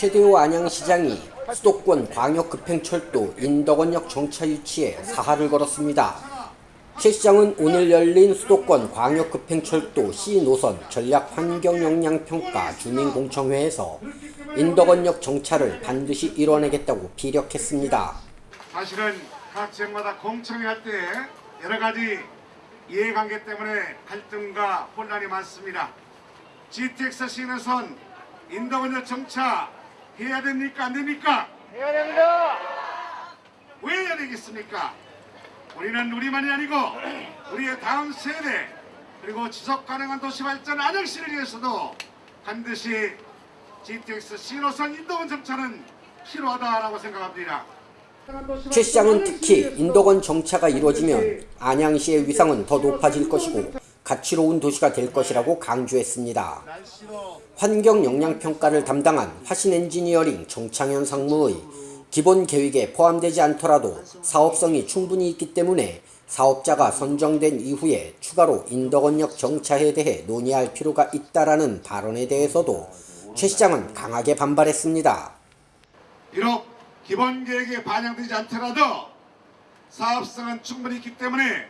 최대호 안양시장이 수도권 광역급행철도 인덕원역 정차 유치에 사활을 걸었습니다. 최 시장은 오늘 열린 수도권 광역급행철도 C노선 전략 환경영향평가 주민공청회에서 인덕원역 정차를 반드시 이뤄내겠다고 피력했습니다. 사실은 각 지역마다 공청회 할 때 여러 가지 이해관계 때문에 갈등과 혼란이 많습니다. GTX 시내선 인덕원역 정차 해야 됩니까 안 됩니까? 해야 됩니다. 왜 해야 되겠습니까? 우리는 우리만이 아니고 우리의 다음 세대 그리고 지속 가능한 도시 발전 안양시를 위해서도 반드시 GTX 신호선 인도원 정차는 필요하다라고 생각합니다. 최 시장은 특히 인덕원 정차가 이루어지면 안양시의 위상은 더 높아질 것이고 가치로운 도시가 될 것이라고 강조했습니다. 환경영향평가를 담당한 화신엔지니어링 정창현 상무의 기본 계획에 포함되지 않더라도 사업성이 충분히 있기 때문에 사업자가 선정된 이후에 추가로 인덕원역 정차에 대해 논의할 필요가 있다라는 발언에 대해서도 최 시장은 강하게 반발했습니다. 비록 기본 계획에 반영되지 않더라도 사업성은 충분히 있기 때문에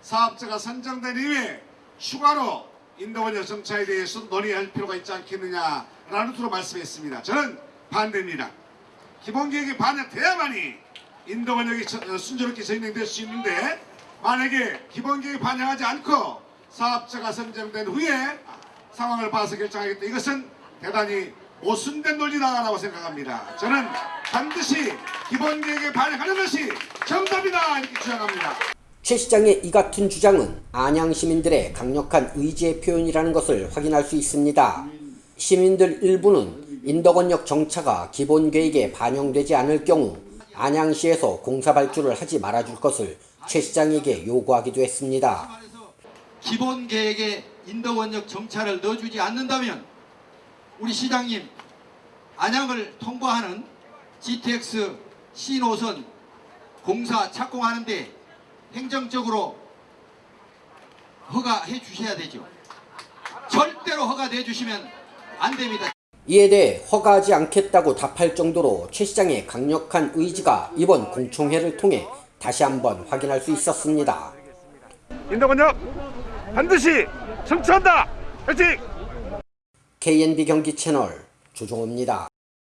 사업자가 선정된 이후에 추가로 인도원역 정차에 대해서 논의할 필요가 있지 않겠느냐라는 투로 말씀했습니다. 저는 반대입니다. 기본 계획에 반영돼야만이 인도원역이 저- 어, 순조롭게 진행될 수 있는데 만약에 기본 계획에 반영하지 않고 사업자가 선정된 후에 상황을 봐서 결정하겠다. 이것은 대단히 오순된 논리다라고 생각합니다. 저는 반드시 기본 계획에 반영하는 것이 정답이다 이렇게 주장합니다. 최 시장의 이 같은 주장은 안양 시민들의 강력한 의지의 표현이라는 것을 확인할 수 있습니다. 시민들 일부는 인덕원역 정차가 기본 계획에 반영되지 않을 경우 안양시에서 공사 발주를 하지 말아줄 것을 최 시장에게 요구하기도 했습니다. 기본 계획에 인덕원역 정차를 넣어주지 않는다면 우리 시장님 안양을 통과하는 GTX C노선 공사 착공하는데 행정적으로 허가해 주셔야 되죠. 절대로 허가 내주시면 안 됩니다. 이에 대해 허가하지 않겠다고 답할 정도로 최 시장의 강력한 의지가 이번 공청회를 통해 다시 한번 확인할 수 있었습니다. 인도건역 반드시 정차한다. 화이팅! KNB 경기 채널 조종호입니다.